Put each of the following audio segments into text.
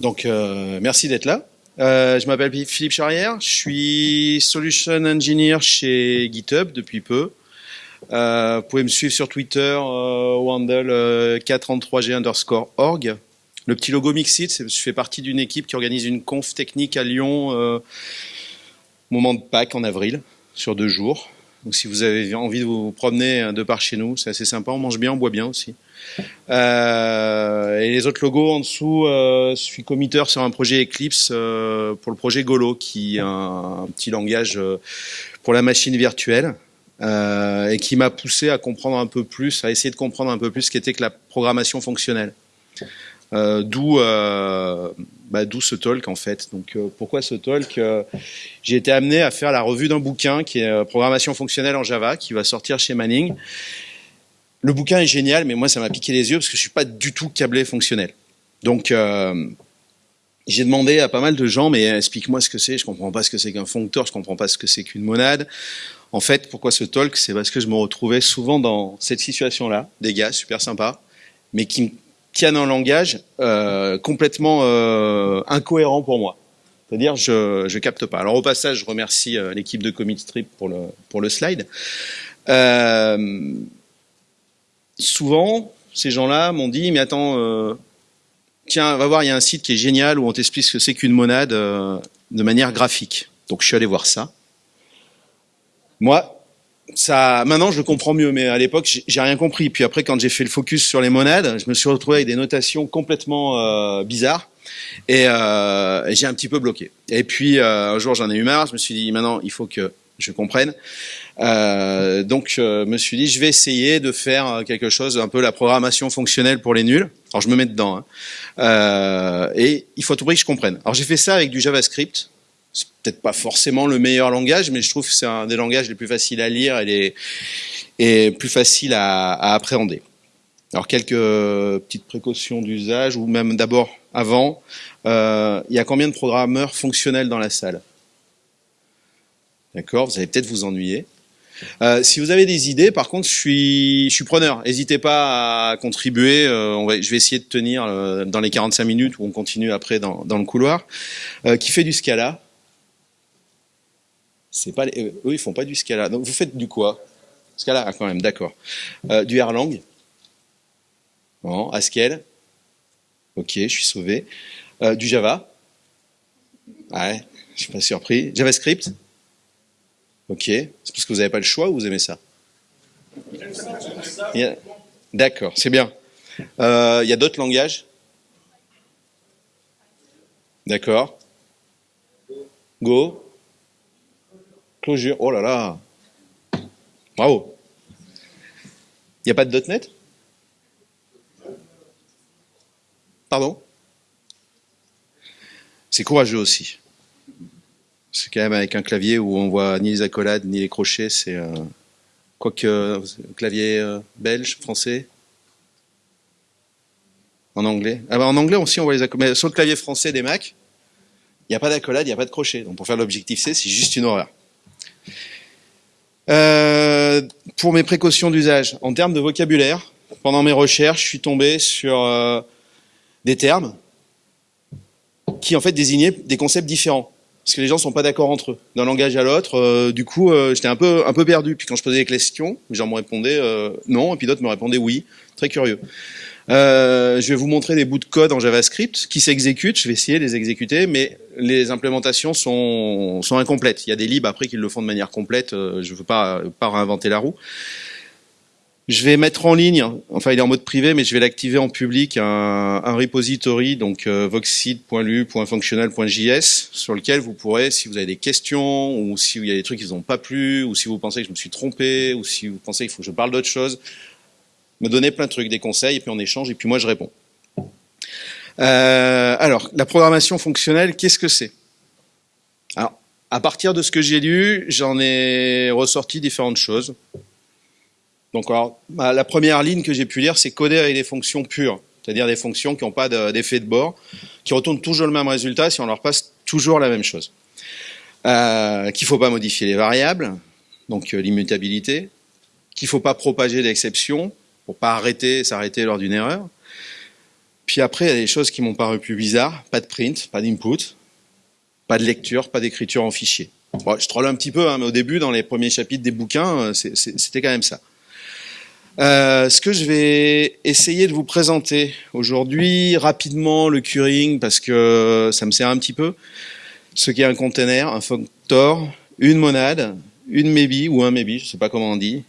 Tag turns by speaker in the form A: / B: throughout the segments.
A: Donc, euh, merci d'être là. Euh, je m'appelle Philippe Charrière, je suis Solution Engineer chez GitHub depuis peu. Euh, vous pouvez me suivre sur Twitter euh, au handle 433g underscore org. Le petit logo Mixit, je fais partie d'une équipe qui organise une conf technique à Lyon au moment de Pâques en avril, sur deux jours. Donc si vous avez envie de vous promener de par chez nous, c'est assez sympa, on mange bien, on boit bien aussi. Euh, et les autres logos en dessous, euh, je suis committeur sur un projet Eclipse euh, pour le projet Golo, qui est un, petit langage euh, pour la machine virtuelle. Euh, et qui m'a poussé à comprendre un peu plus, à essayer de comprendre un peu plus ce qu'était que la programmation fonctionnelle. Euh, d'où euh, bah, d'où ce talk en fait. Donc euh, pourquoi ce talk J'ai été amené à faire la revue d'un bouquin qui est Programmation fonctionnelle en Java, qui va sortir chez Manning. Le bouquin est génial, mais moi ça m'a piqué les yeux parce que je suis pas du tout câblé fonctionnel. Donc j'ai demandé à pas mal de gens, mais explique-moi ce que c'est. Je comprends pas ce que c'est qu'un foncteur, je comprends pas ce que c'est qu'une monade. En fait, pourquoi ce talk? C'est parce que je me retrouvais souvent dans cette situation-là, des gars super sympas, mais qui tiennent un langage euh, complètement euh, incohérent pour moi. C'est-à-dire, je je capte pas. Alors au passage, je remercie euh, l'équipe de Strip pour le pour le slide. Euh, souvent, ces gens-là m'ont dit, mais attends, euh, tiens, va voir, il y a un site qui est génial où on t'explique ce que c'est qu'une monade de manière graphique. Donc je suis allé voir ça. Moi, ça, maintenant, je le comprends mieux, mais à l'époque, j'ai rien compris. Puis après, quand j'ai fait le focus sur les monades, je me suis retrouvé avec des notations complètement euh, bizarres et, euh, j'ai un petit peu bloqué. Et puis euh, un jour, j'en ai eu marre. Je me suis dit, maintenant, il faut que je comprenne. Euh, donc, je me suis dit, je vais essayer de faire quelque chose, un peu la programmation fonctionnelle pour les nuls. Alors, je me mets dedans. Hein. Euh, et il faut tout prix que je comprenne. Alors, j'ai fait ça avec du JavaScript c'est peut-être pas forcément le meilleur langage, mais je trouve que c'est un des langages les plus faciles à lire et, les, plus faciles à, appréhender. Alors quelques petites précautions d'usage, ou même d'abord avant, euh, il y a combien de programmeurs fonctionnels dans la salle? D'accord, vous allez peut-être vous ennuyer. Euh, si vous avez des idées, par contre, je suis, preneur. N'hésitez pas à contribuer. Euh, je vais essayer de tenir dans les 45 minutes où on continue après dans, le couloir. Qui fait du Scala? C'est pas, eux, ils font pas du Scala. Donc vous faites du quoi? Scala, ah, quand même, d'accord. Euh, du Erlang? Bon, Haskell? Ok, je suis sauvé. Euh, du Java? Ouais, je suis pas surpris. JavaScript? Ok. C'est parce que vous n'avez pas le choix ou vous aimez ça? D'accord, c'est bien. Euh, il y a d'autres langages? D'accord. Go? Oh là là Bravo Il n'y a pas de .NET Pardon? C'est courageux aussi. C'est quand même avec un clavier où on voit ni les accolades ni les crochets, c'est... Euh, quoique, euh, clavier euh, belge, français En anglais ah ben, En anglais aussi on voit les accolades. Mais sur le clavier français des Mac, il n'y a pas d'accolade, il n'y a pas de crochet. Donc pour faire l'objectif C, c'est juste une horreur. Euh, pour mes précautions d'usage, en termes de vocabulaire, pendant mes recherches, je suis tombé sur euh, des termes qui en fait désignaient des concepts différents. Parce que les gens sont pas d'accord entre eux, d'un langage à l'autre. Euh, du coup, euh, j'étais un peu, un peu perdu. Puis quand je posais des questions, les gens me répondaient euh, non, et puis d'autres me répondaient oui. Très curieux. Euh, je vais vous montrer des bouts de code en JavaScript qui s'exécutent. Je vais essayer de les exécuter, mais les implémentations sont, sont incomplètes. Il y a des libs après qui le font de manière complète. Euh, je ne veux pas, pas réinventer la roue. Je vais mettre en ligne, enfin il est en mode privé, mais je vais l'activer en public, un, un repository, donc euh, sur lequel vous pourrez, si vous avez des questions, ou si il y a des trucs qui vous ont pas plu, ou si vous pensez que je me suis trompé, ou si vous pensez qu'il faut que je parle d'autre chose, me donner plein de trucs, des conseils, et puis on échange, et puis moi je réponds. Euh, alors, la programmation fonctionnelle, qu'est-ce que c'est? Alors, à partir de ce que j'ai lu, j'en ai ressorti différentes choses. Donc, alors, bah, la première ligne que j'ai pu lire, c'est coder avec des fonctions pures, c'est-à-dire des fonctions qui n'ont pas d'effet de, bord, qui retournent toujours le même résultat si on leur passe toujours la même chose. Euh, qu'il ne faut pas modifier les variables, donc euh, l'immutabilité, qu'il ne faut pas propager d'exceptions, pour pas arrêter, s'arrêter lors d'une erreur, Puis après, il y a des choses qui m'ont paru plus bizarres. Pas de print, pas d'input, pas de lecture, pas d'écriture en fichier. Je troll un petit peu, hein, mais au début, dans les premiers chapitres des bouquins, euh, c'était quand même ça. Euh, ce que je vais essayer de vous présenter aujourd'hui, rapidement, le curing, parce que ça me sert un petit peu. Ce qu'est un container, un functor, une monade, une maybe ou un maybe, je ne sais pas comment on dit,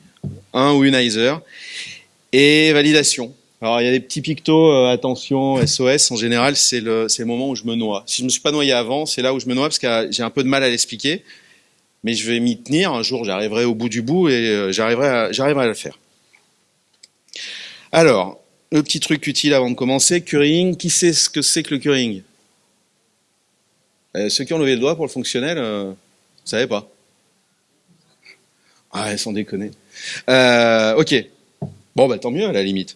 A: un ou une ISER, et validation. Alors il y a des petits pictos, euh, attention, SOS, en général c'est le, moment où je me noie. Si je ne me suis pas noyé avant, c'est là où je me noie parce que j'ai un peu de mal à l'expliquer, mais je vais m'y tenir, un jour j'arriverai au bout du bout et euh, j'arriverai à, le faire. Alors, le petit truc utile avant de commencer, currying, qui sait ce que c'est que le currying euh, Ceux qui ont levé le doigt pour le fonctionnel, euh, vous savez pas Ah, sans déconner. Ok. Bon, bah tant mieux à la limite.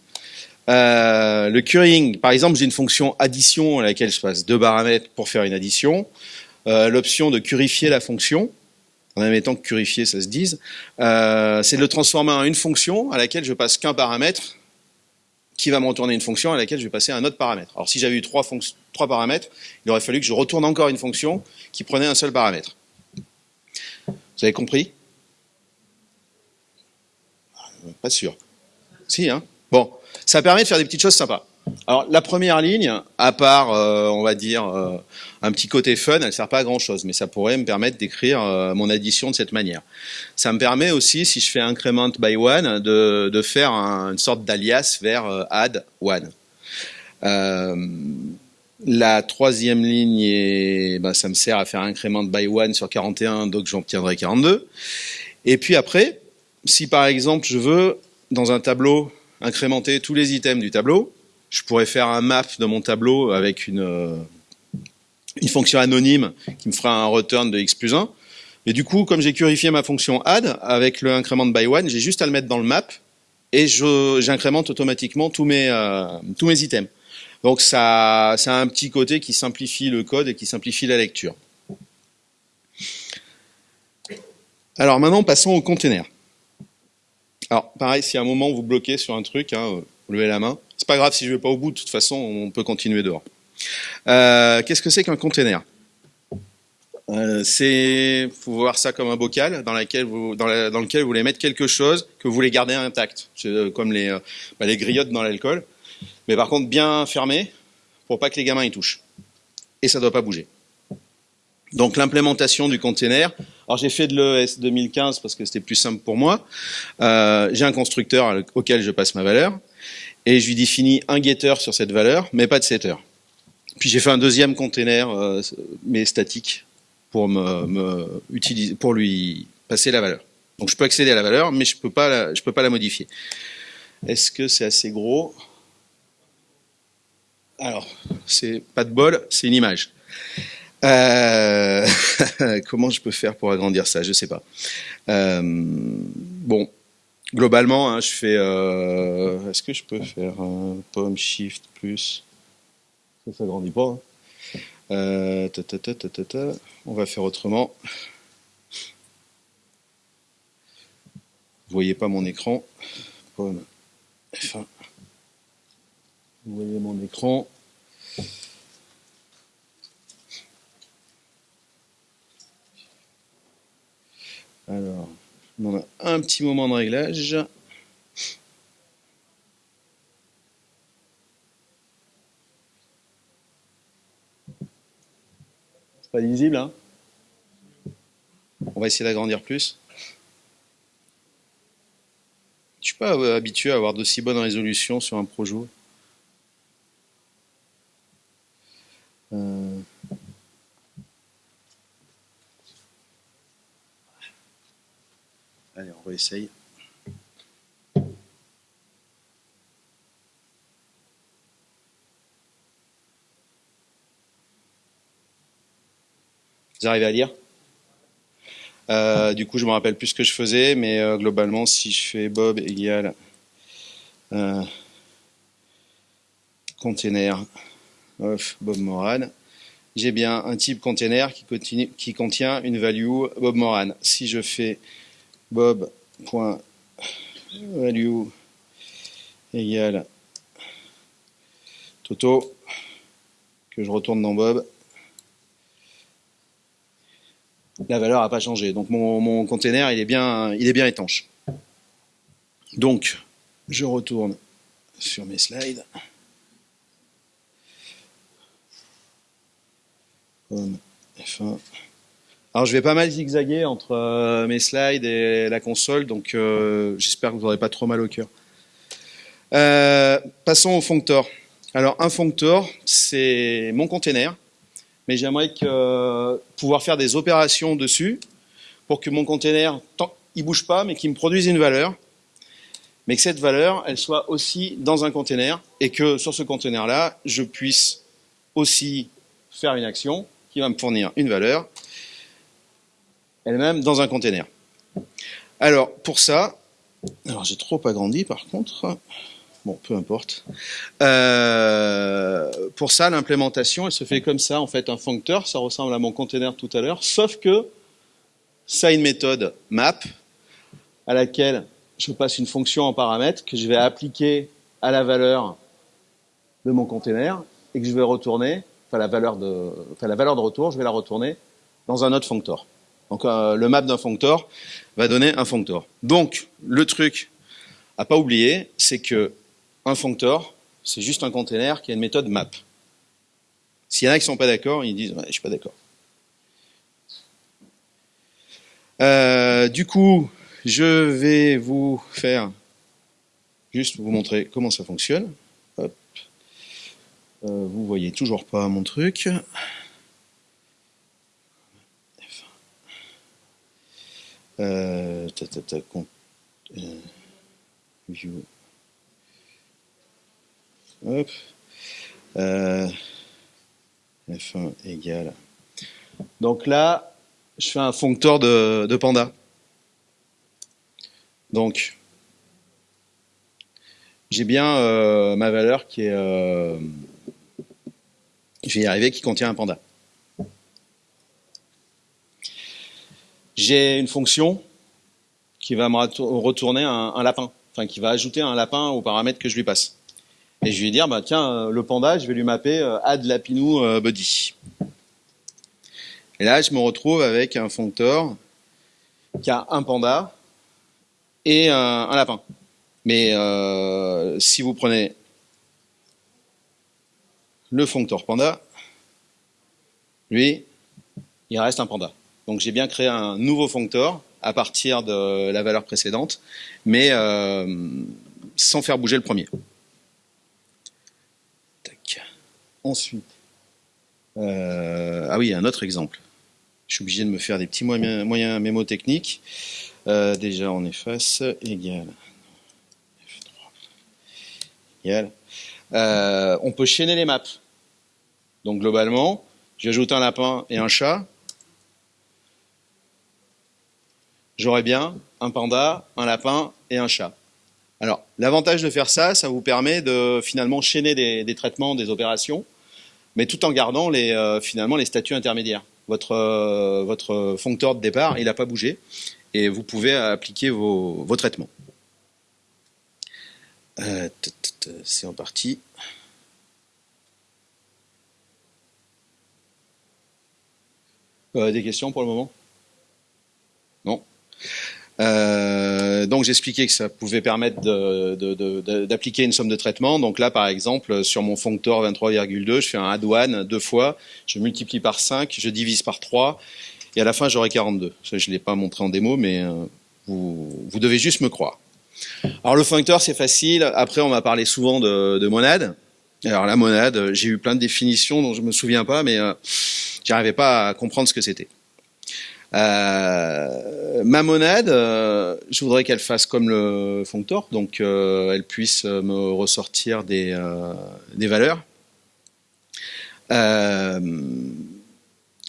A: Euh, le currying, par exemple, j'ai une fonction addition à laquelle je passe deux paramètres pour faire une addition. Euh, L'option de purifier la fonction, en admettant que purifier ça se dise, euh, c'est de le transformer en une fonction à laquelle je passe qu'un paramètre qui va me retourner une fonction à laquelle je vais passer un autre paramètre. Alors si j'avais eu trois, trois paramètres, il aurait fallu que je retourne encore une fonction qui prenait un seul paramètre. Vous avez compris? Pas sûr. Hein Bon, ça permet de faire des petites choses sympas. Alors la première ligne, à part, euh, on va dire, euh, un petit côté fun, elle ne sert pas à grand chose, mais ça pourrait me permettre d'écrire euh, mon addition de cette manière. Ça me permet aussi, si je fais increment by one, de, faire une sorte d'alias vers add one. la troisième ligne, ben, ça me sert à faire increment by one sur 41, donc j'obtiendrai 42. Et puis après, si par exemple je veux, dans un tableau, incrémenter tous les items du tableau, je pourrais faire un map de mon tableau avec une, euh, une fonction anonyme qui me fera un return de x plus 1. Et du coup, comme j'ai purifié ma fonction add, avec le increment by one, j'ai juste à le mettre dans le map et j'incrémente automatiquement tous mes, euh, tous mes items. Donc ça, ça a un petit côté qui simplifie le code et qui simplifie la lecture. Alors maintenant, passons au container. Alors pareil, si à un moment vous bloquez sur un truc, hein, vous levez la main. C'est pas grave si je vais pas au bout, de toute façon, on peut continuer dehors. Euh, qu'est-ce que c'est qu'un container? Euh, C'est, faut voir ça comme un bocal dans, lequel vous, voulez mettre quelque chose que vous voulez garder intact, euh, comme les, bah, les griottes dans l'alcool, mais par contre bien fermé pour pas que les gamins y touchent. Et ça doit pas bouger. Donc l'implémentation du container. Alors j'ai fait de l'ES 2015 parce que c'était plus simple pour moi. j'ai un constructeur auquel je passe ma valeur et je lui définis un getter sur cette valeur, mais pas de setter. Puis j'ai fait un deuxième container, euh, mais statique, pour, lui passer la valeur. Donc je peux accéder à la valeur, mais je peux la, je peux pas la modifier. Est-ce que c'est assez gros? Alors, c'est pas de bol, c'est une image. Euh, comment je peux faire pour agrandir ça? Je sais pas. Euh, bon, globalement, hein, je fais. Euh, est-ce que je peux faire un pomme shift plus? Ça, ça grandit pas. Hein. On va faire autrement. Vous voyez pas mon écran? Pomme F1. Vous voyez mon écran? Alors. On a un petit moment de réglage. C'est pas lisible, hein? On va essayer d'agrandir plus. Je suis pas euh, habitué à avoir de si bonnes résolutions sur un projo. Réessaye. Vous arrivez à lire? Euh, Du coup, je me rappelle plus ce que je faisais, mais euh, globalement, si je fais Bob égale euh, container of Bob Moran, j'ai bien un type container qui, qui contient une value Bob Moran. Si je fais bob.value égale photo que je retourne dans Bob. La valeur n'a pas changé. Donc mon, mon container, il est, bien, il est bien étanche. Donc, je retourne sur mes slides. F1. Alors je vais pas mal zigzaguer entre euh, mes slides et la console, donc euh, j'espère que vous n'aurez pas trop mal au cœur. Euh, passons au functor. Alors un functor, c'est mon container, mais j'aimerais pouvoir faire des opérations dessus pour que mon container, il bouge pas, mais qu'il me produise une valeur, mais que cette valeur, elle soit aussi dans un container, et que sur ce container-là, je puisse aussi faire une action qui va me fournir une valeur, elle-même dans un container. Alors, pour ça, alors j'ai trop agrandi par contre, bon, peu importe. Euh, pour ça, l'implémentation, elle se fait comme ça, en fait, un functor, ça ressemble à mon container tout à l'heure, sauf que ça a une méthode map, à laquelle je passe une fonction en paramètre que je vais appliquer à la valeur de mon container et que je vais retourner, enfin la valeur de, enfin la valeur de retour, je vais la retourner dans un autre functor. Donc euh, le map d'un functor va donner un functor. Donc le truc à pas oublier, c'est que un functor, c'est juste un container qui a une méthode map. S'il y en a qui sont pas d'accord, ils disent ouais, je suis pas d'accord. Euh, du coup, je vais vous faire juste vous montrer comment ça fonctionne. Hop. Euh, vous voyez toujours pas mon truc. Ta, ta, ta, view. Hop. F1 égale. Donc là, je fais un de, de panda. Donc, j'ai bien euh, ma valeur qui est, euh, je vais y arriver, qui contient un panda. J'ai une fonction qui va me retourner un, lapin, enfin qui va ajouter un lapin aux paramètres que je lui passe. Et je vais lui dire, bah tiens, euh, le panda, je vais lui mapper add lapinou body. Et là, je me retrouve avec un functor qui a un panda et un, lapin. Mais euh, si vous prenez le functor panda, lui, il reste un panda. Donc j'ai bien créé un nouveau functor à partir de la valeur précédente, mais euh, sans faire bouger le premier. Ensuite, euh, ah oui, un autre exemple. Je suis obligé de me faire des petits moyens, moyens mémotechniques. Euh, déjà, on efface, égal. Égal. On peut chaîner les maps. Donc globalement, j'ajoute un lapin et un chat. J'aurai bien un panda, un lapin et un chat. Alors, l'avantage de faire ça, ça vous permet de finalement chaîner des, traitements, des opérations, mais tout en gardant les, euh, finalement les statuts intermédiaires. Votre, votre functeur de départ, il n'a pas bougé et vous pouvez appliquer vos, traitements. Euh, c'est en partie. Euh, des questions pour le moment? Euh, donc j'expliquais que ça pouvait permettre d'appliquer une somme de traitement. Donc là, par exemple, sur mon functor 23,2, je fais un add one deux fois, je multiplie par 5, je divise par 3, et à la fin j'aurai 42. je ne l'ai pas montré en démo, mais euh, vous, devez juste me croire. Alors le functor c'est facile, après on m'a parlé souvent de, de, monade. Alors la monade, j'ai eu plein de définitions dont je me souviens pas, mais euh, j'arrivais pas à comprendre ce que c'était. Euh, ma monade, euh, je voudrais qu'elle fasse comme le functor, donc euh, elle puisse me ressortir des, valeurs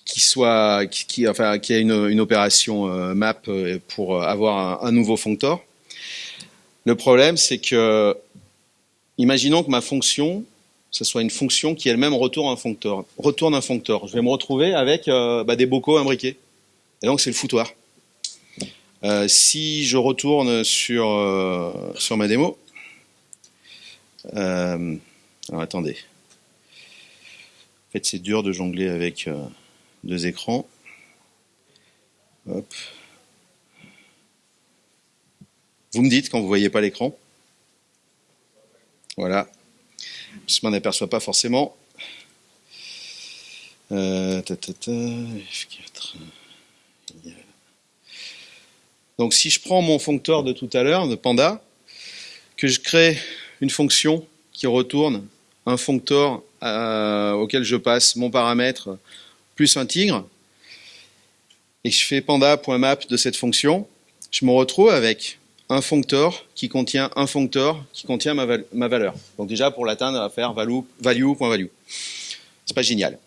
A: qui soit qui, a une, une opération euh, map euh, pour avoir un, nouveau functor. Le problème, c'est que imaginons que ma fonction, ce soit une fonction qui elle-même retourne un functor, retourne un functor. Je vais me retrouver avec euh, bah, des bocaux imbriqués. Et donc c'est le foutoir. Euh, si je retourne sur sur ma démo, alors attendez, fait, c'est dur de jongler avec euh, deux écrans. Vous me dites quand vous voyez pas l'écran. Voilà. Je m'en aperçois pas forcément. Euh, F4. Donc si je prends mon foncteur de tout à l'heure, de Panda, que je crée une fonction qui retourne un foncteur euh, auquel je passe mon paramètre plus un tigre, et je fais panda.map de cette fonction, je me retrouve avec un foncteur qui contient un foncteur qui contient ma, ma valeur. Donc déjà pour l'atteindre, on va faire value.value. Value, value. C'est pas génial.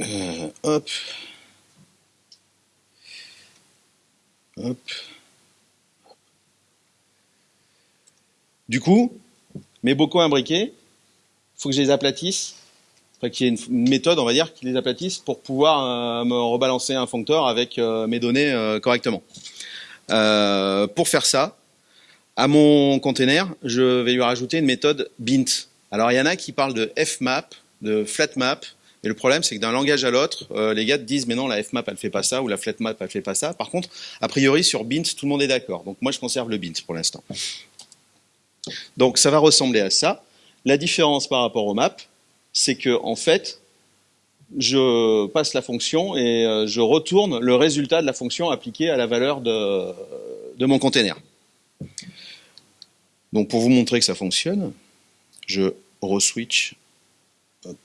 A: Euh, hop. Hop. Du coup, mes bocaux imbriqués, il faut que je les aplatisse. Enfin, qu'il y ait une méthode, on va dire, qui les aplatisse pour pouvoir euh, me rebalancer un foncteur avec euh, mes données euh, correctement. pour faire ça, à mon container, je vais lui rajouter une méthode bint. Alors il y en a qui parlent de fmap, de flatmap, et le problème, c'est que d'un langage à l'autre, euh, les gars te disent, mais non, la fmap, elle fait pas ça, ou la flatmap, elle fait pas ça. Par contre, a priori, sur bint, tout le monde est d'accord. Donc moi, je conserve le bint pour l'instant. Donc ça va ressembler à ça. La différence par rapport au map, c'est que en fait, je passe la fonction et euh, je retourne le résultat de la fonction appliquée à la valeur de, mon container. Donc pour vous montrer que ça fonctionne, je reswitch. Hop,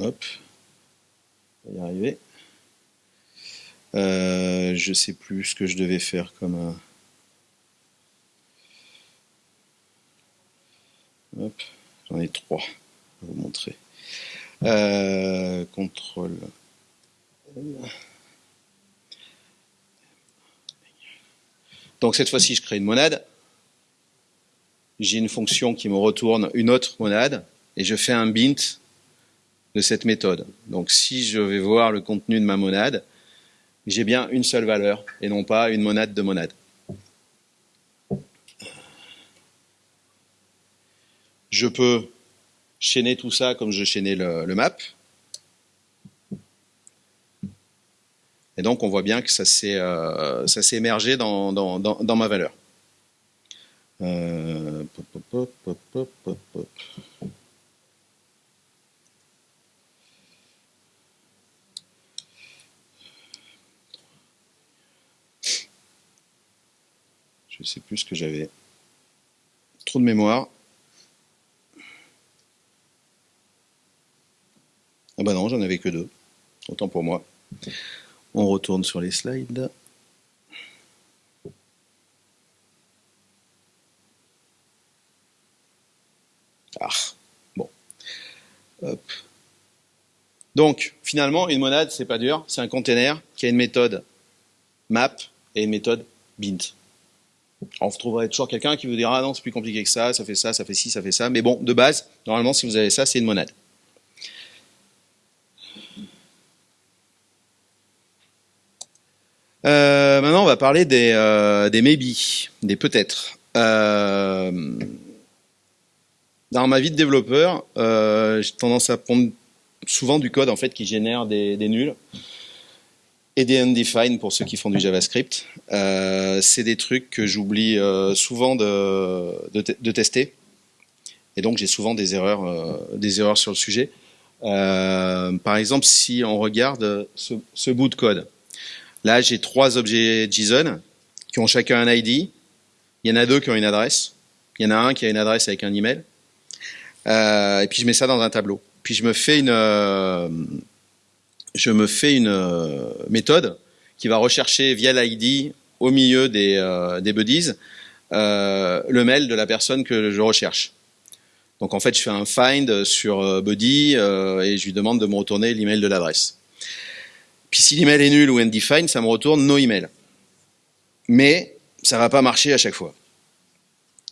A: hop y arriver. Euh, je sais plus ce que je devais faire comme un... Hop, j'en ai trois. Je vais vous montrer. Euh, contrôle. Donc cette fois-ci, je crée une monade. J'ai une fonction qui me retourne une autre monade et je fais un bint de cette méthode. Donc si je vais voir le contenu de ma monade, j'ai bien une seule valeur et non pas une monade de monade. Je peux chaîner tout ça comme je chaînais le, map. Et donc on voit bien que ça s'est euh, émergé dans, dans, ma valeur. Euh, Je sais plus ce que j'avais. Trop de mémoire. Ah bah non, j'en avais que deux. Autant pour moi. On retourne sur les slides. Ah, bon. Donc, finalement, une monade, c'est pas dur. C'est un container qui a une méthode map et une méthode bint. On vous trouverez toujours quelqu'un qui vous dira ah non c'est plus compliqué que ça, ça fait ça, ça fait ci, ça fait ça. Mais bon, de base, normalement si vous avez ça, c'est une monade. Euh, maintenant, on va parler des, euh, des maybe, des peut-être. Euh, dans ma vie de développeur, j'ai tendance à prendre souvent du code en fait qui génère des nuls et des undefined pour ceux qui font du JavaScript. Euh, c'est des trucs que j'oublie euh, souvent de, de, tester. Et donc j'ai souvent des erreurs, euh, des erreurs sur le sujet. par exemple, si on regarde ce, ce bout de code, là j'ai trois objets JSON qui ont chacun un ID. Il y en a deux qui ont une adresse. Il y en a un qui a une adresse avec un email. et puis je mets ça dans un tableau. Puis je me fais une je me fais une euh, méthode qui va rechercher via l'ID au milieu des, euh, buddies euh, le mail de la personne que je recherche. Donc en fait, je fais un find sur buddy et je lui demande de me retourner l'email de l'adresse. Puis si l'email est nul ou undefined, ça me retourne no email. Mais ça va pas marcher à chaque fois.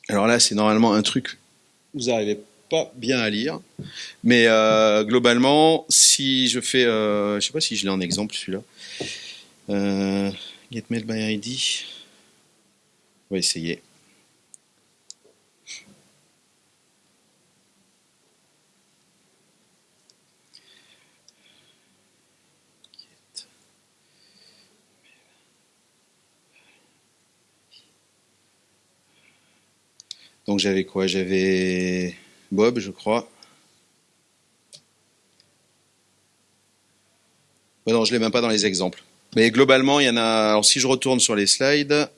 A: Alors là, c'est normalement un truc. Vous arrivez pas bien à lire. Mais euh, globalement, si je fais, euh, je sais pas si je l'ai en exemple celui-là. Euh, Get On va essayer. Donc j'avais quoi? J'avais Bob, je crois. non, je ne l'ai même pas dans les exemples. Mais globalement, il y en a. Alors si je retourne sur les slides.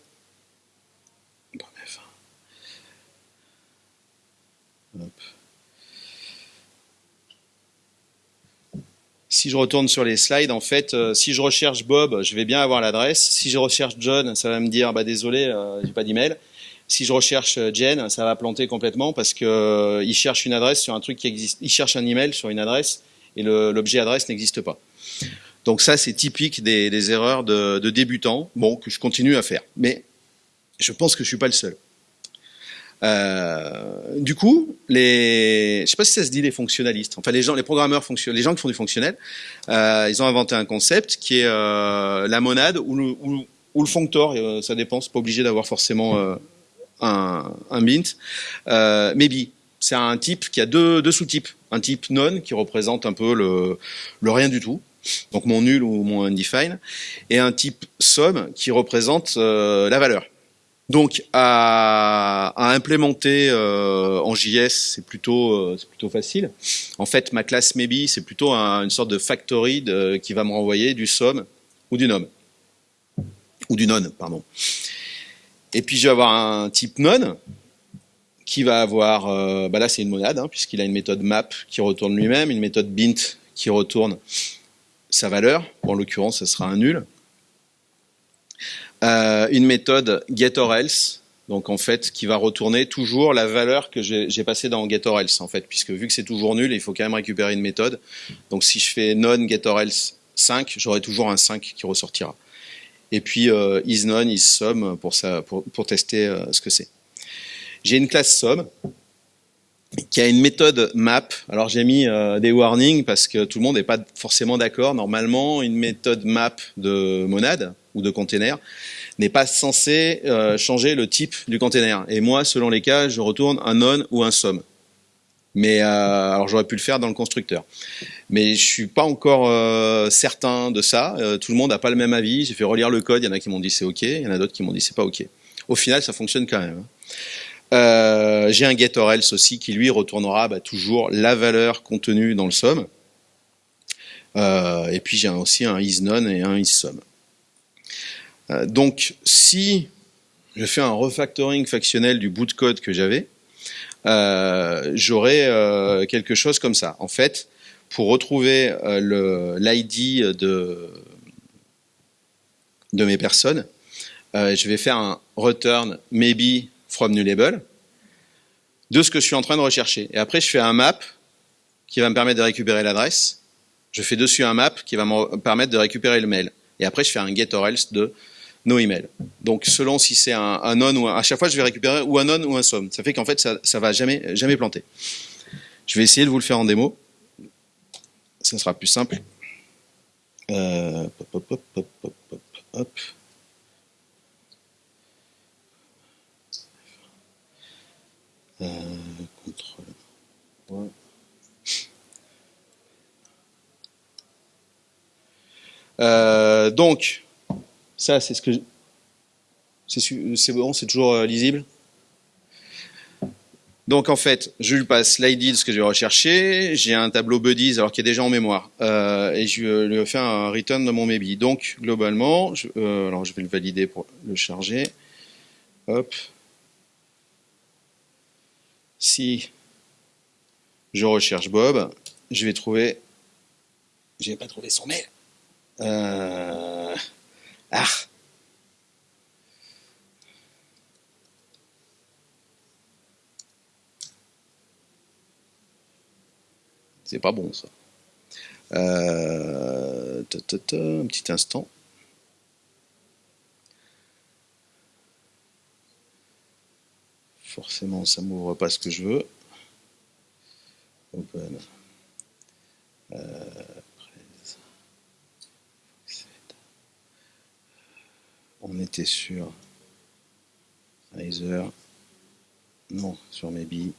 A: Si je retourne sur les slides, en fait, euh, si je recherche Bob, je vais bien avoir l'adresse. Si je recherche John, ça va me dire, bah désolé, euh, j'ai pas d'email. Si je recherche euh, Jen, ça va planter complètement parce que il cherche une adresse sur un truc qui existe. Il cherche un email sur une adresse et l'objet adresse n'existe pas. Donc ça, c'est typique des, erreurs de, débutants, bon, que je continue à faire. Mais je pense que je suis pas le seul. Euh, du coup, les, je sais pas si ça se dit les fonctionnalistes, enfin les gens, les programmeurs les gens qui font du fonctionnel, euh, ils ont inventé un concept qui est euh, la monade ou le, ou, le functor, euh, ça dépend, c'est pas obligé d'avoir forcément euh, un, un bint. maybe, c'est un type qui a deux, deux sous-types, un type non qui représente un peu le, le rien du tout, donc mon nul ou mon undefined, et un type somme qui représente la valeur. Donc à, à implémenter euh, en JS, c'est plutôt, euh, plutôt facile. En fait, ma classe maybe, c'est plutôt une sorte de factory qui va me renvoyer du somme ou du nom. Ou du non, pardon. Et puis je vais avoir un type non qui va avoir, euh, bah là c'est une monade, hein, puisqu'il a une méthode map qui retourne lui-même, une méthode bint qui retourne sa valeur, en l'occurrence ce sera un nul, euh, une méthode getOrElse, donc en fait qui va retourner toujours la valeur que j'ai passée dans getOrElse en fait, puisque vu que c'est toujours nul, il faut quand même récupérer une méthode. Donc si je fais non getOrElse 5, j'aurai toujours un 5 qui ressortira. Et puis euh, isNone, isSum pour, ça, pour, pour tester euh, ce que c'est. J'ai une classe sum qui a une méthode map. Alors j'ai mis euh, des warnings parce que tout le monde n'est pas forcément d'accord. Normalement, une méthode map de monade ou de container n'est pas censé euh, changer le type du container. Et moi, selon les cas, je retourne un non ou un sum. Mais euh, alors j'aurais pu le faire dans le constructeur. Mais je suis pas encore euh, certain de ça. tout le monde n'a pas le même avis. J'ai fait relire le code. Il y en a qui m'ont dit c'est ok. Il y en a d'autres qui m'ont dit c'est pas ok. Au final, ça fonctionne quand même. Hein. J'ai un get or else aussi qui lui retournera bah, toujours la valeur contenue dans le sum. et puis j'ai aussi un isNone et un isSum. Euh, donc, si je fais un refactoring factionnel du bout de code que j'avais, euh, j'aurais euh, quelque chose comme ça. En fait, pour retrouver l'ID de, de mes personnes, je vais faire un return maybe from nullable de ce que je suis en train de rechercher. Et après, je fais un map qui va me permettre de récupérer l'adresse. Je fais dessus un map qui va me permettre de récupérer le mail. Et après, je fais un get or else de nos emails. Donc selon si c'est un, non ou un, à chaque fois je vais récupérer ou un non ou un somme. Ça fait qu'en fait ça ça va jamais jamais planter. Je vais essayer de vous le faire en démo. Ça sera plus simple. Donc, ça, c'est ce que. C'est bon, c'est toujours euh, lisible. Donc en fait, je lui passe l'ID de ce que je vais rechercher. J'ai un tableau buddies alors qu'il est déjà en mémoire. Euh, et je lui fais un return de mon maybe. Donc globalement, je, euh, alors je vais le valider pour le charger. Hop. Si je recherche Bob, je vais trouver. Je n'ai pas trouvé son mail. Euh, ah C'est pas bon ça. Euh, un petit instant. Forcément, ça m'ouvre pas ce que je veux. Euh, on était sur Either, non, sur Maybe.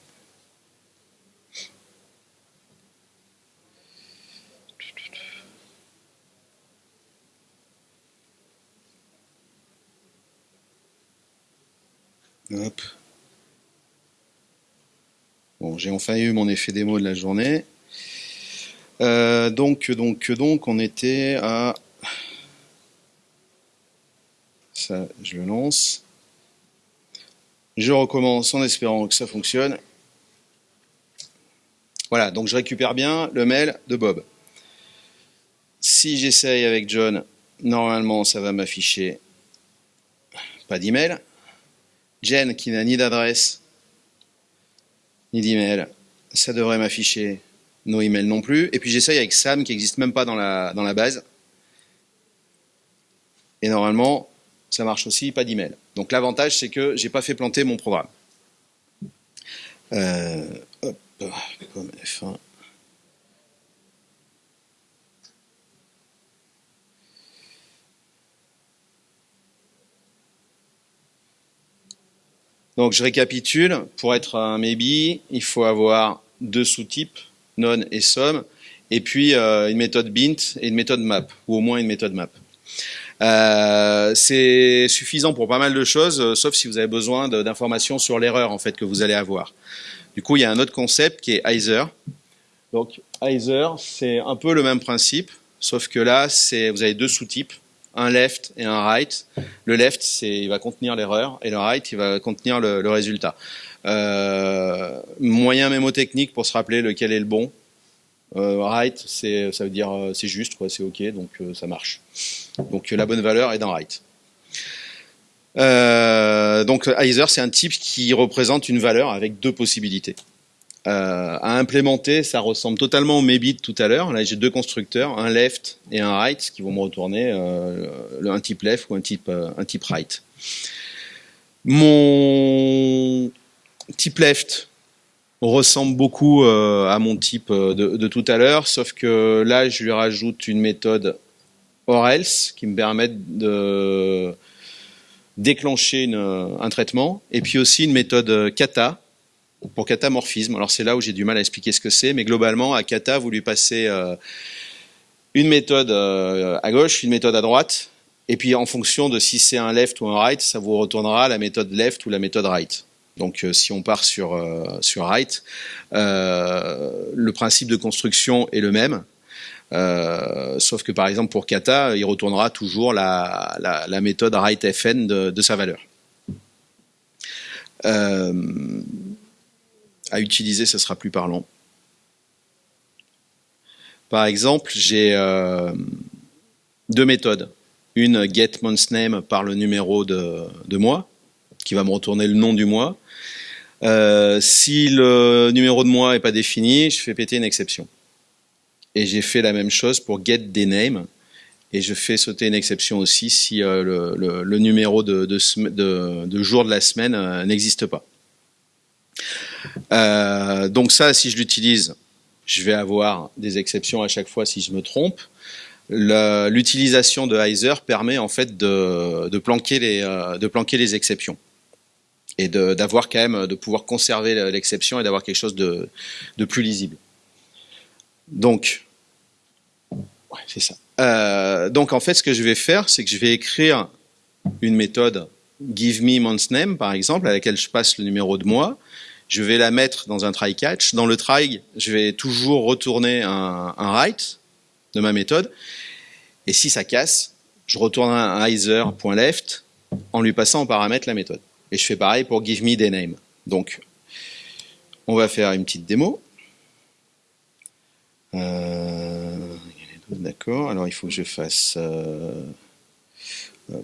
A: Hop. Bon, j'ai enfin eu mon effet démo de la journée. Euh, donc, donc, donc, on était à... Je le lance. Je recommence en espérant que ça fonctionne. Voilà, donc je récupère bien le mail de Bob. Si j'essaye avec John, normalement ça va m'afficher pas d'email. Jen qui n'a ni d'adresse ni d'email, ça devrait m'afficher nos emails non plus. Et puis j'essaye avec Sam qui n'existe même pas dans la, dans la base. Et normalement, ça marche aussi, pas d'email. Donc l'avantage, c'est que j'ai pas fait planter mon programme. Euh, hop, F1. Donc je récapitule, pour être un maybe, il faut avoir deux sous-types, non et sum, et puis euh, une méthode bint et une méthode map, ou au moins une méthode map. Euh, c'est suffisant pour pas mal de choses, euh, sauf si vous avez besoin d'informations sur l'erreur en fait que vous allez avoir. Du coup, il y a un autre concept qui est Either. Donc Either, c'est un peu le même principe, sauf que là, vous avez deux sous-types, un left et un right. Le left, c'est il va contenir l'erreur, et le right, il va contenir le, le résultat. Euh, moyen mémotechnique pour se rappeler lequel est le bon. Euh, right, c'est ça veut dire euh, c'est juste, c'est ok, donc euh, ça marche. Donc la bonne valeur est dans right. Euh, donc Either, c'est un type qui représente une valeur avec deux possibilités. Euh, à implémenter, ça ressemble totalement au maybe de tout à l'heure. Là, j'ai deux constructeurs, un left et un right, qui vont me retourner euh, un type left ou un type, un type right. Mon type left, ressemble beaucoup euh, à mon type euh, de, tout à l'heure, sauf que là, je lui rajoute une méthode or else qui me permet de déclencher un traitement, et puis aussi une méthode kata pour katamorphisme. Alors c'est là où j'ai du mal à expliquer ce que c'est, mais globalement, à kata, vous lui passez euh, une méthode à gauche, une méthode à droite, et puis en fonction de si c'est un left ou un right, ça vous retournera la méthode left ou la méthode right. Donc euh, si on part sur, euh, sur euh, le principe de construction est le même. sauf que par exemple pour kata, il retournera toujours la, la, méthode write fn de, sa valeur. à utiliser, ce sera plus parlant. Par exemple, j'ai deux méthodes. Une get name par le numéro de, de mois, qui va me retourner le nom du mois, euh, si le numéro de mois n'est pas défini, je fais péter une exception. Et j'ai fait la même chose pour get des names. Et je fais sauter une exception aussi si euh, le, numéro de, jour de la semaine euh, n'existe pas. donc ça, si je l'utilise, je vais avoir des exceptions à chaque fois si je me trompe. L'utilisation de Heiser permet en fait de planquer les exceptions et de pouvoir conserver l'exception et d'avoir quelque chose de, plus lisible. Donc, c'est ça. Euh, donc en fait, ce que je vais faire, c'est que je vais écrire une méthode give me month name, par exemple, à laquelle je passe le numéro de mois. Je vais la mettre dans un try catch. Dans le try, je vais toujours retourner un, un write de ma méthode. Et si ça casse, je retourne un either.left en lui passant en paramètre la méthode. Et je fais pareil pour give me des names. Donc, on va faire une petite démo. Euh, d'accord, alors il faut que je fasse... Euh, e,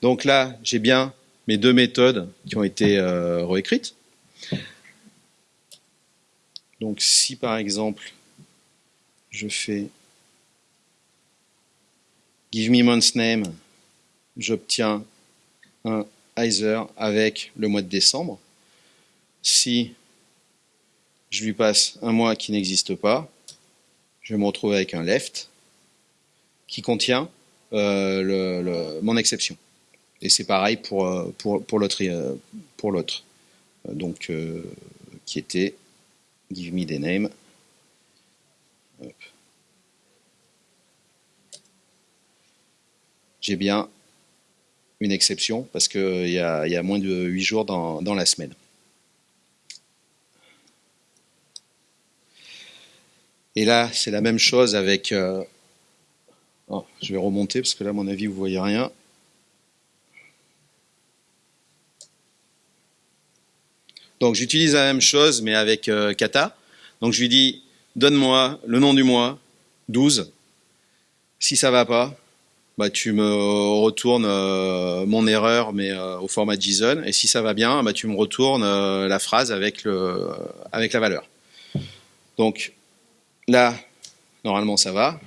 A: Donc là, j'ai bien mes deux méthodes qui ont été euh, réécrites. Donc si par exemple je fais give me month name, j'obtiens un Heiser avec le mois de décembre. Si je lui passe un mois qui n'existe pas, je vais me retrouver avec un left qui contient euh, mon exception. Et c'est pareil pour, euh, pour, pour l'autre. Euh, Donc, qui était give me the name. J'ai bien une exception parce qu'il y, y, a moins de 8 jours dans, la semaine. Et là, c'est la même chose avec... Euh, oh, je vais remonter parce que là, à mon avis, vous ne voyez rien. Donc j'utilise la même chose, mais avec euh, kata. Donc je lui dis, donne-moi le nom du mois, 12. Si ça va pas, bah, tu me retournes euh, mon erreur, mais euh, au format JSON. Et si ça va bien, bah, tu me retournes la phrase avec, avec la valeur. Donc là, normalement ça va.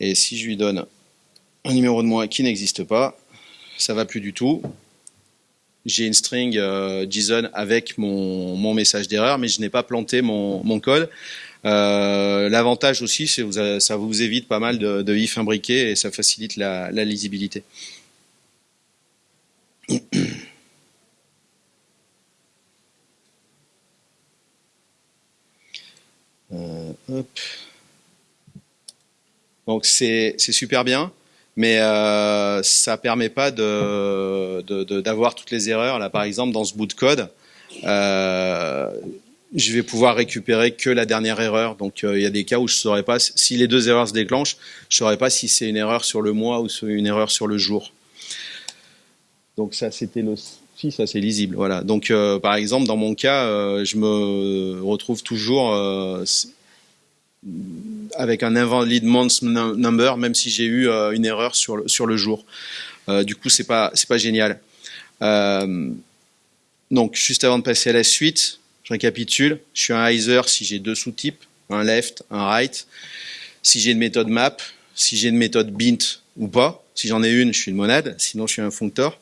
A: Et si je lui donne un numéro de mois qui n'existe pas, ça va plus du tout j'ai une string euh, JSON avec mon, mon message d'erreur, mais je n'ai pas planté mon, mon code. Euh, L'avantage aussi, c'est que ça vous évite pas mal de, de if imbriqués et ça facilite la, lisibilité. Euh. Donc c'est super bien mais euh, ça permet pas de, d'avoir toutes les erreurs. Là, par exemple, dans ce bout de code, euh, je vais pouvoir récupérer que la dernière erreur. Donc, euh, il y a des cas où je saurais pas si les deux erreurs se déclenchent, je saurais pas si c'est une erreur sur le mois ou une erreur sur le jour. Donc ça, c'était le ça c'est lisible. Voilà. Donc, euh, par exemple, dans mon cas, euh, je me retrouve toujours avec un invalid month number, même si j'ai eu euh, une erreur sur le, sur le jour. Euh, du coup, c'est pas pas génial. Euh, donc, juste avant de passer à la suite, je récapitule. Je suis un hyzer si j'ai deux sous-types, un left, un right. Si j'ai une méthode map, si j'ai une méthode bint ou pas. Si j'en ai une, je suis une monade. Sinon, je suis un functor.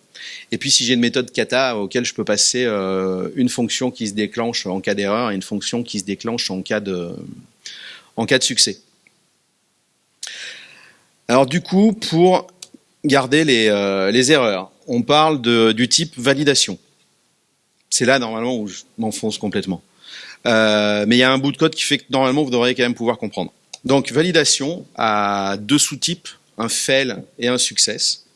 A: Et puis, si j'ai une méthode kata auquel je peux passer une fonction qui se déclenche en cas d'erreur et une fonction qui se déclenche en cas de en cas de succès. Alors du coup, pour garder les, euh, erreurs, on parle du type validation. C'est là normalement où je m'enfonce complètement. Euh, mais il y a un bout de code qui fait que normalement vous devriez quand même pouvoir comprendre. Donc validation a deux sous-types, un fail et un success.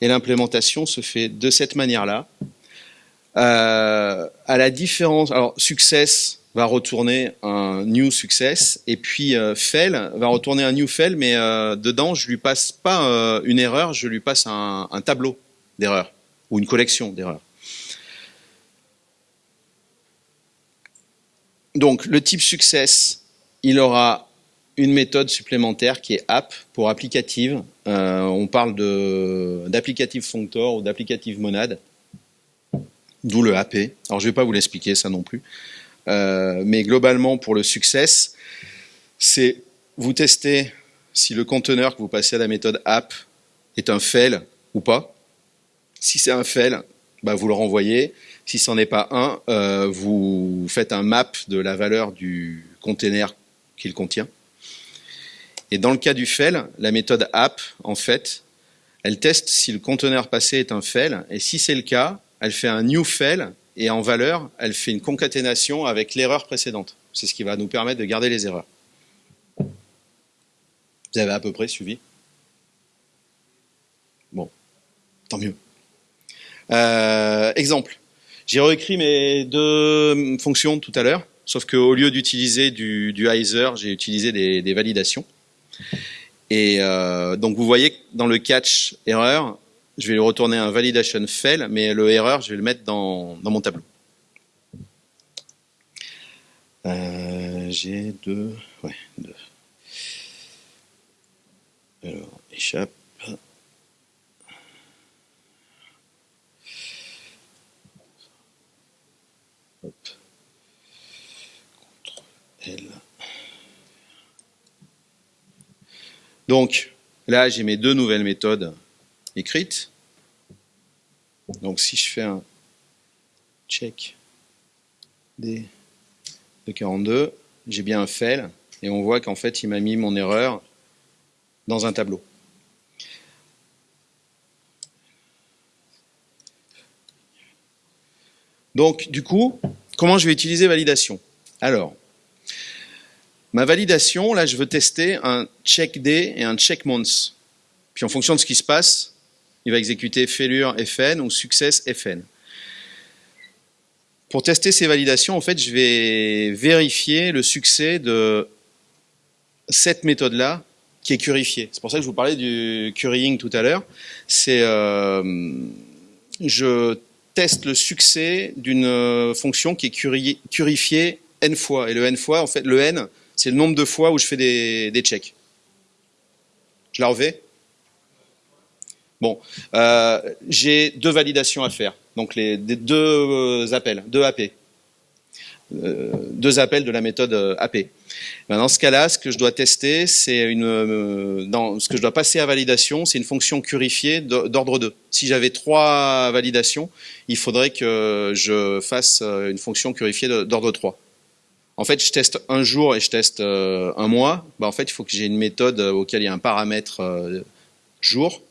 A: Et l'implémentation se fait de cette manière-là. Euh, à la différence, alors success, va retourner un new success et puis euh, fail va retourner un new fail mais euh, dedans je lui passe pas euh, une erreur, je lui passe un, tableau d'erreurs ou une collection d'erreurs. Donc le type success, il aura une méthode supplémentaire qui est app pour applicative. on parle d'applicative functor ou d'applicative monade, d'où le AP. Alors je vais pas vous l'expliquer ça non plus. Euh, mais globalement, pour le succès, c'est vous testez si le conteneur que vous passez à la méthode app est un fail ou pas. Si c'est un fail, bah vous le renvoyez. Si ce n'en est pas un, euh, vous faites un map de la valeur du container qu'il contient. Et dans le cas du fail, la méthode app, en fait, elle teste si le conteneur passé est un fail, et si c'est le cas, elle fait un new fail et en valeur, elle fait une concaténation avec l'erreur précédente. C'est ce qui va nous permettre de garder les erreurs. Vous avez à peu près suivi? Bon, tant mieux. Euh, exemple, j'ai réécrit mes deux fonctions tout à l'heure, sauf qu'au lieu d'utiliser du, du j'ai utilisé des, validations. Et euh, donc vous voyez que dans le catch erreur, je vais lui retourner un validation fail, mais le erreur, je vais le mettre dans, mon tableau. Euh, j'ai deux, ouais, deux. Alors, échappe. Hop. L. Donc, là, j'ai mes deux nouvelles méthodes écrite. Donc si je fais un check D de 42, j'ai bien un fail, et on voit qu'en fait il m'a mis mon erreur dans un tableau. Donc du coup, comment je vais utiliser validation? Alors, Ma validation, là, je veux tester un check day et un check months. Puis en fonction de ce qui se passe, il va exécuter failure fn ou success fn. Pour tester ces validations, en fait, je vais vérifier le succès de cette méthode-là qui est curifiée. C'est pour ça que je vous parlais du currying tout à l'heure. C'est euh, je teste le succès d'une fonction qui est curifiée n fois. Et le n fois, en fait, le n, c'est le nombre de fois où je fais des, des checks. Je la refais Bon, euh, j'ai deux validations à faire, donc les, deux euh, appels, deux AP, euh, deux appels de la méthode AP. Dans ce cas-là, ce que je dois tester, c'est une, dans ce que je dois passer à validation, c'est une fonction curifiée d'ordre 2. Si j'avais trois validations, il faudrait que je fasse une fonction curifiée d'ordre 3. En fait, je teste un jour et je teste un mois. Ben, en fait, il faut que j'ai une méthode auquel il y a un paramètre jour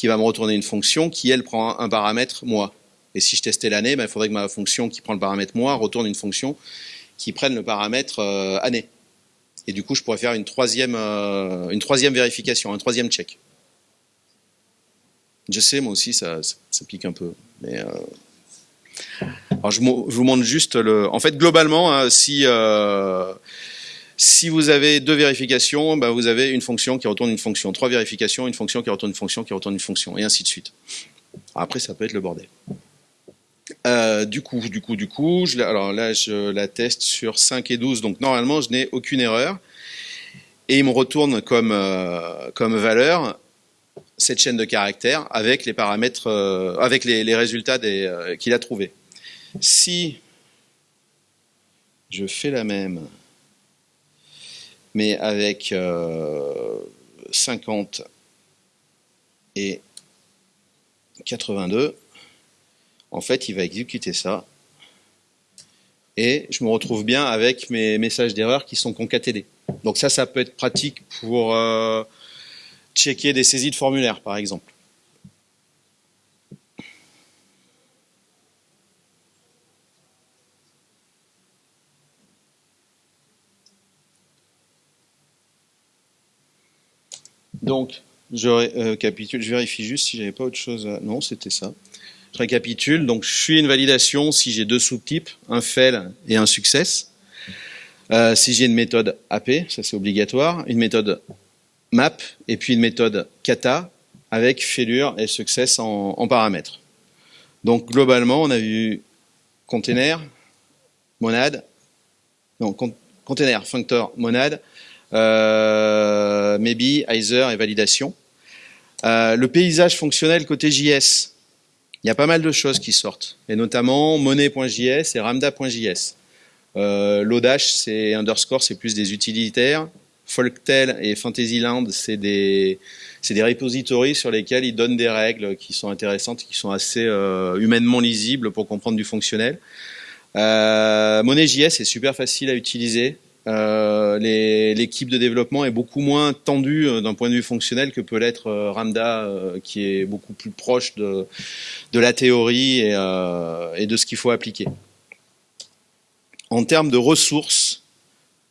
A: qui va me retourner une fonction qui, elle, prend un, paramètre mois. Et si je testais l'année, ben, il faudrait que ma fonction qui prend le paramètre mois retourne une fonction qui prenne le paramètre euh, année. Et du coup, je pourrais faire une troisième, euh, une troisième vérification, un troisième check. Je sais, moi aussi, ça, ça, pique un peu. Mais, euh, Alors, je, vous montre juste le... En fait, globalement, hein, si... Si vous avez deux vérifications, ben vous avez une fonction qui retourne une fonction. Trois vérifications, une fonction qui retourne une fonction, qui retourne une fonction, et ainsi de suite. Après, ça peut être le bordel. Euh, du coup, du coup, du coup, alors là, je la teste sur 5 et 12, donc normalement, je n'ai aucune erreur. Et il me retourne comme, euh, comme valeur cette chaîne de caractères avec les paramètres, euh, avec les, les résultats qu'il a trouvés. Si je fais la même mais avec 50 euh, et 82, en fait, il va exécuter ça. Et je me retrouve bien avec mes messages d'erreur qui sont concaténés. Donc ça, ça peut être pratique pour euh, checker des saisies de formulaire, par exemple. Donc, je récapitule, euh, je vérifie juste si j'avais pas autre chose à... Non, c'était ça. Je récapitule, donc je suis une validation si j'ai deux sous-types, un fail et un success. Euh, si j'ai une méthode AP, ça c'est obligatoire, une méthode map et puis une méthode kata avec failure et success en, paramètres. Donc globalement, on a vu container, monade, non, container, functor, monade, maybe, Either et validation. Euh, le paysage fonctionnel côté JS, il y a pas mal de choses qui sortent, et notamment monnaie.js et ramda.js. Euh, Lodash, c'est underscore, c'est plus des utilitaires. Folktel et Fantasyland, c'est des, des repositories sur lesquels ils donnent des règles qui sont intéressantes, qui sont assez euh, humainement lisibles pour comprendre du fonctionnel. Euh, Monnaie.js est super facile à utiliser. Euh, l'équipe de développement est beaucoup moins tendue euh, d'un point de vue fonctionnel que peut l'être euh, Ramda, qui est beaucoup plus proche de, la théorie et, et de ce qu'il faut appliquer. En termes de ressources,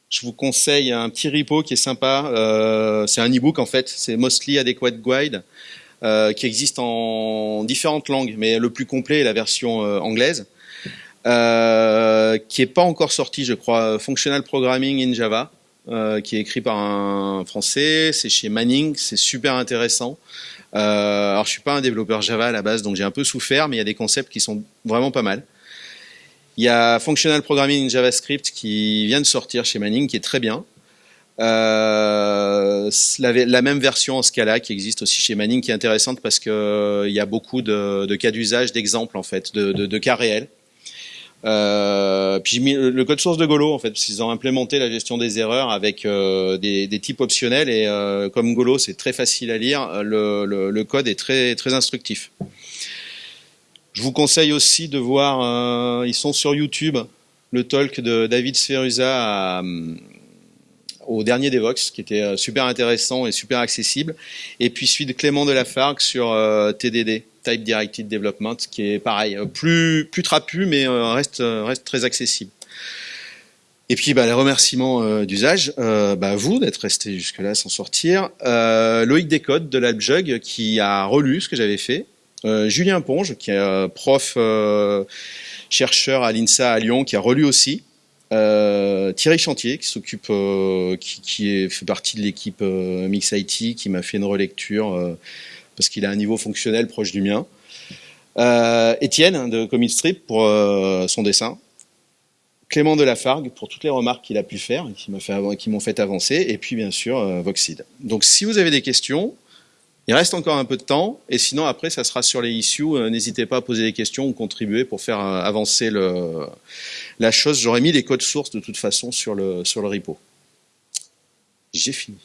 A: je vous conseille un petit repo qui est sympa. Euh, c'est un e-book en fait, c'est Mostly Adequate Guide, euh, qui existe en différentes langues, mais le plus complet est la version anglaise. Euh, qui est pas encore sorti, je crois, Functional Programming in Java, euh, qui est écrit par un Français, c'est chez Manning, c'est super intéressant. Euh, alors je suis pas un développeur Java à la base, donc j'ai un peu souffert, mais il y a des concepts qui sont vraiment pas mal. Il y a Functional Programming in JavaScript qui vient de sortir chez Manning, qui est très bien. Euh, la, même version en Scala qui existe aussi chez Manning, qui est intéressante parce que euh, il y a beaucoup de, cas d'usage, d'exemples en fait, de, cas réels. Euh, puis le code source de Golo en fait, parce qu'ils ont implémenté la gestion des erreurs avec euh, des, types optionnels et euh, comme Golo c'est très facile à lire, le, code est très instructif. Je vous conseille aussi de voir, ils sont sur YouTube, le talk de David Sferusa au dernier Devox, qui était super intéressant et super accessible, et puis celui de Clément de Lafargue sur TDD. Type Directed Development, qui est pareil, euh, plus, plus trapu, mais euh, reste, euh, reste très accessible. Et puis bah, les remerciements d'usage, bah, vous d'être resté jusque-là sans sortir. Euh, Loïc Descodes de l'Albjug qui a relu ce que j'avais fait. Julien Ponge qui est prof chercheur à l'INSA à Lyon qui a relu aussi. Thierry Chantier qui s'occupe, qui, fait partie de l'équipe Mix IT qui m'a fait une relecture parce qu'il a un niveau fonctionnel proche du mien. Étienne de Comic Strip pour son dessin Clément Delafargue pour toutes les remarques qu'il a pu faire, qui m'ont fait, avancer, et puis bien sûr euh, Voxid. Donc si vous avez des questions, il reste encore un peu de temps, et sinon après ça sera sur les issues. Euh, n'hésitez pas à poser des questions ou contribuer pour faire euh, avancer la chose. J'aurais mis les codes sources de toute façon sur le repo. J'ai fini.